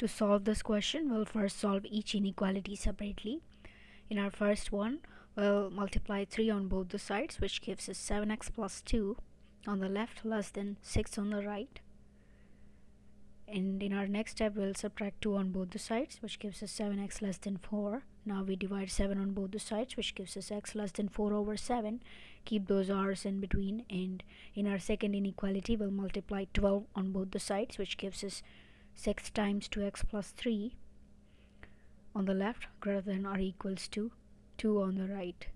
To solve this question, we'll first solve each inequality separately. In our first one, we'll multiply 3 on both the sides, which gives us 7x plus 2 on the left less than 6 on the right. And in our next step, we'll subtract 2 on both the sides, which gives us 7x less than 4. Now we divide 7 on both the sides, which gives us x less than 4 over 7. Keep those r's in between. And in our second inequality, we'll multiply 12 on both the sides, which gives us 6 times 2x plus 3 on the left greater than or equals to 2 on the right.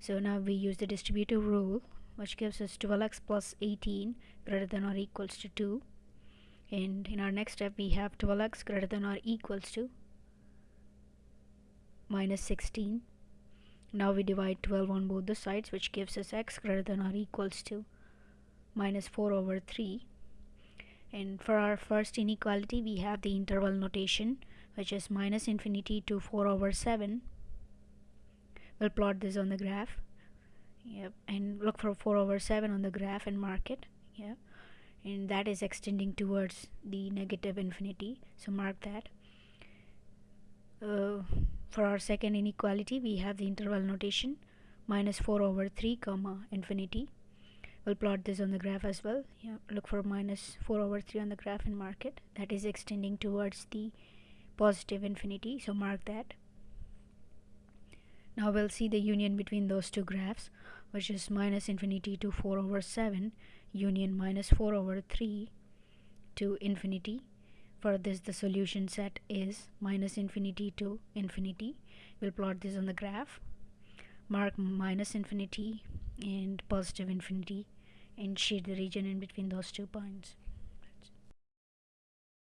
So now we use the distributive rule which gives us 12x plus 18 greater than or equals to 2 and in our next step we have 12x greater than or equals to minus 16 now we divide 12 on both the sides which gives us x greater than or equals to minus 4 over 3 and for our first inequality we have the interval notation which is minus infinity to 4 over 7 we'll plot this on the graph. Yep and look for 4 over 7 on the graph and mark it. Yeah and that is extending towards the negative infinity so mark that. Uh, for our second inequality we have the interval notation minus 4 over 3 comma infinity we'll plot this on the graph as well. Yeah look for minus 4 over 3 on the graph and mark it. That is extending towards the positive infinity so mark that. Now we'll see the union between those two graphs which is minus infinity to 4 over 7 union minus 4 over 3 to infinity. For this the solution set is minus infinity to infinity. We'll plot this on the graph. Mark minus infinity and positive infinity and shade the region in between those two points